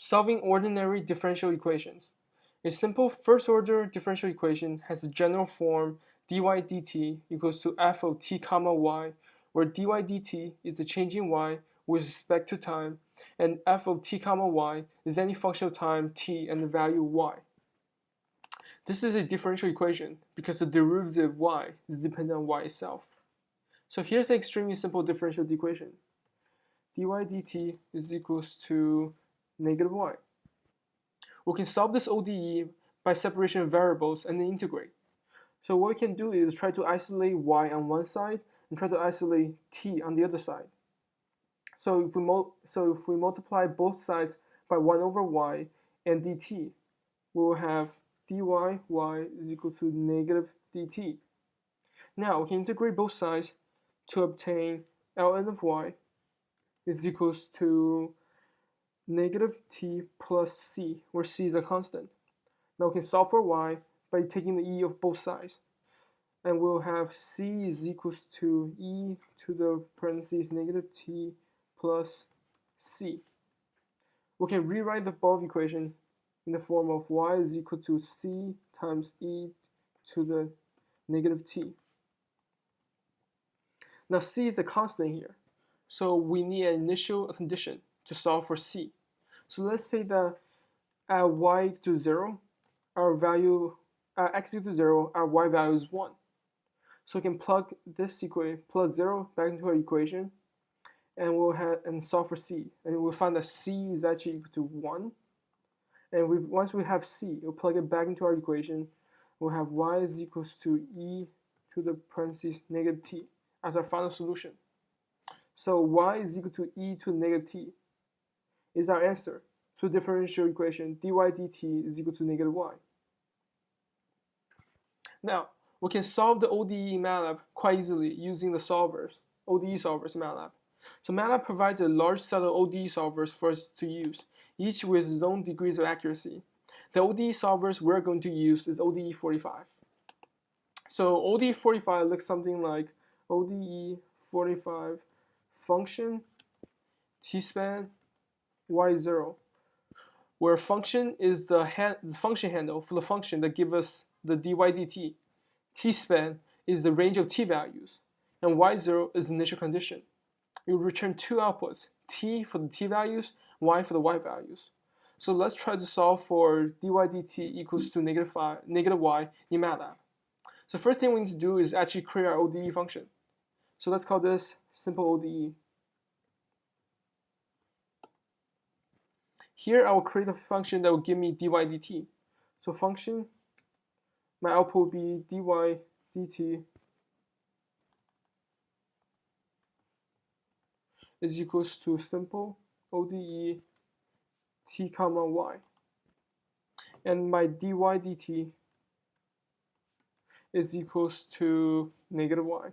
Solving ordinary differential equations. A simple first-order differential equation has the general form dy dt equals to f of t comma y, where dy dt is the change in y with respect to time, and f of t comma y is any function of time t and the value y. This is a differential equation because the derivative y is dependent on y itself. So here's an extremely simple differential equation. dy dt is equals to negative y. We can solve this ODE by separation of variables and then integrate. So what we can do is try to isolate y on one side and try to isolate t on the other side. So if we, so if we multiply both sides by 1 over y and dt, we will have dy y is equal to negative dt. Now we can integrate both sides to obtain ln of y is equals to negative t plus c, where c is a constant. Now we can solve for y by taking the e of both sides. And we'll have c is equals to e to the parentheses negative t plus c. We can rewrite the above equation in the form of y is equal to c times e to the negative t. Now c is a constant here, so we need an initial condition to solve for c. So let's say that at y to 0, our value, x equal to 0, our y value is 1. So we can plug this equation plus 0 back into our equation, and we'll have and solve for c. And we'll find that c is actually equal to 1. And we, once we have c, we'll plug it back into our equation. We'll have y is equals to e to the parentheses negative t as our final solution. So y is equal to e to negative t is our answer to the differential equation dy dt is equal to negative y. Now, we can solve the ODE in MATLAB quite easily using the solvers, ODE solvers MATLAB. So MATLAB provides a large set of ODE solvers for us to use, each with its own degrees of accuracy. The ODE solvers we're going to use is ODE 45. So ODE 45 looks something like ODE 45 function t-span y0, where function is the, the, function handle for the function that gives us the dy dt. t-span is the range of t values, and y0 is the initial condition. Will return two outputs, t for the t values, y for the y values. So let's try to solve for dy dt equals to negative, five, negative y in MATLAB. So first thing we need to do is actually create our ODE function. So let's call this simple ODE. Here I will create a function that will give me dy dt. So function, my output will be dy dt is equals to simple ODE t comma y. And my dy dt is equals to negative y.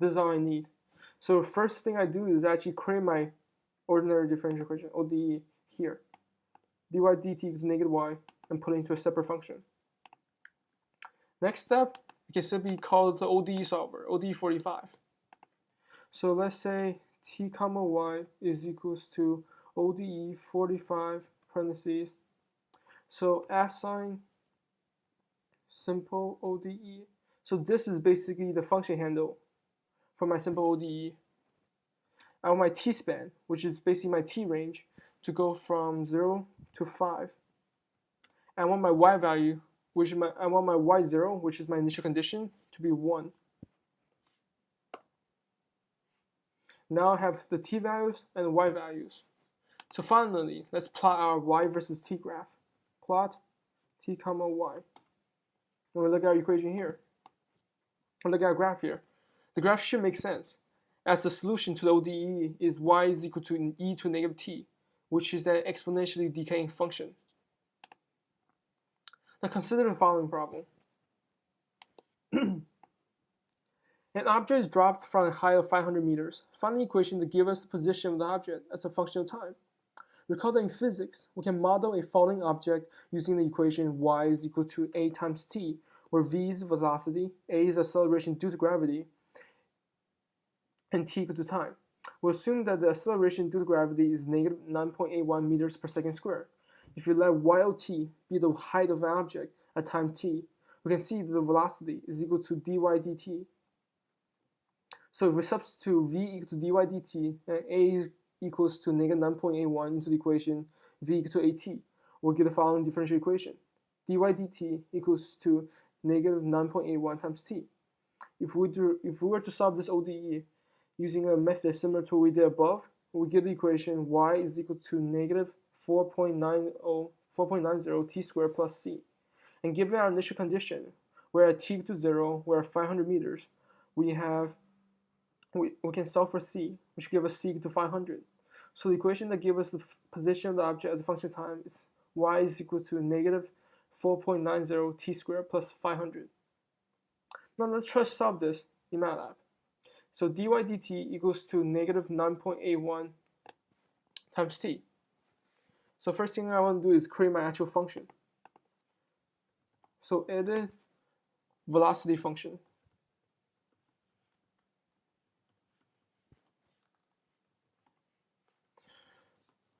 This is all I need. So the first thing I do is actually create my ordinary differential equation, ODE, here. dy dt equals negative y and put it into a separate function. Next step, it can simply call the ODE solver, ODE 45. So let's say t comma y is equals to ODE 45 parentheses. So assign simple ODE. So this is basically the function handle for my simple ODE. I want my t-span, which is basically my t range, to go from 0 to 5. I want my y value, which my, I want my y0, which is my initial condition, to be 1. Now I have the t values and y values. So finally, let's plot our y versus t graph. Plot t comma y. And we look at our equation here. And look at our graph here. The graph should make sense, as the solution to the ODE is y is equal to e to negative t, which is an exponentially decaying function. Now consider the following problem. An object is dropped from a height of 500 meters. Find the equation to give us the position of the object as a function of time. Recall that in physics, we can model a falling object using the equation y is equal to a times t, where v is velocity, a is acceleration due to gravity, and t equal to time. We'll assume that the acceleration due to gravity is negative 9.81 meters per second squared. If we let y of t be the height of an object at time t, we can see that the velocity is equal to dy dt. So if we substitute v equal to dy dt and a equals to negative 9.81 into the equation v equal to at, we'll get the following differential equation. dy dt equals to negative 9.81 times t. If we, do, if we were to solve this ODE using a method similar to what we did above, we get the equation y is equal to negative 4.90, 4.90 t squared plus c. And given our initial condition, where at t equal to 0, we're at 500 meters, we have we, we can solve for c, which gives us c equal to 500. So the equation that gives us the position of the object as a function of time is y is equal to negative 4.90 t squared plus 500. Now let's try to solve this in MATLAB. So dy dt equals to negative 9.81 times t. So first thing I want to do is create my actual function. So edit velocity function.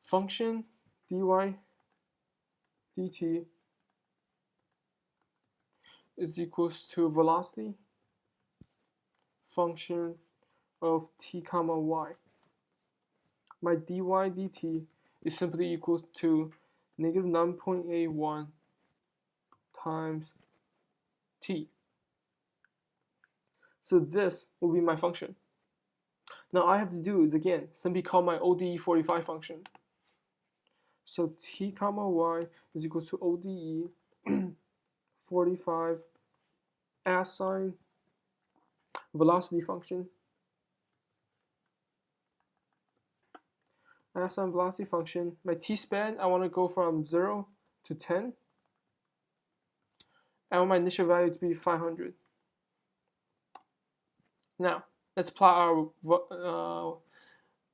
Function dy dt is equals to velocity function of t comma y. My dy dt is simply equal to negative 9.81 times t. So this will be my function. Now I have to do is again simply call my ODE45 function. So t comma y is equal to ODE 45 assign velocity function. Assign velocity function my t-span I want to go from 0 to 10 I want my initial value to be 500 now let's plot our uh,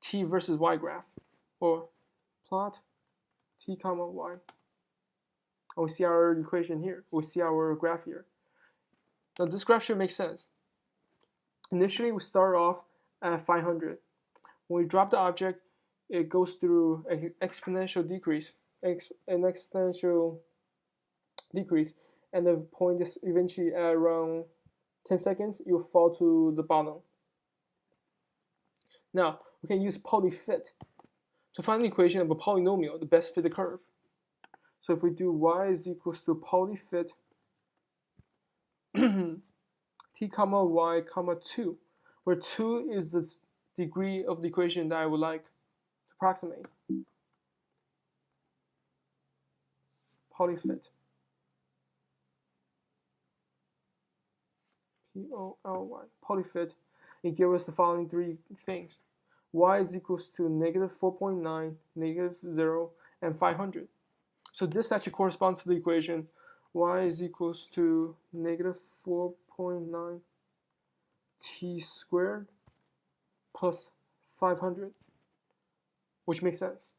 t versus y graph or plot t comma y. We see our equation here we see our graph here. Now this graph should make sense. Initially we start off at 500. When we drop the object, it goes through an exponential decrease, ex an exponential decrease, and the point is eventually at around 10 seconds, you'll fall to the bottom. Now, we can use polyfit to find the equation of a polynomial, the best fitted curve. So if we do y is equals to polyfit t comma y comma 2, where 2 is the degree of the equation that I would like to approximate. Polyfit. P-O-L-Y, polyfit, it gives us the following three things. y is equals to negative 4.9, negative 0, and 500. So this actually corresponds to the equation y is equals to negative 4.9 t squared plus 500, which makes sense.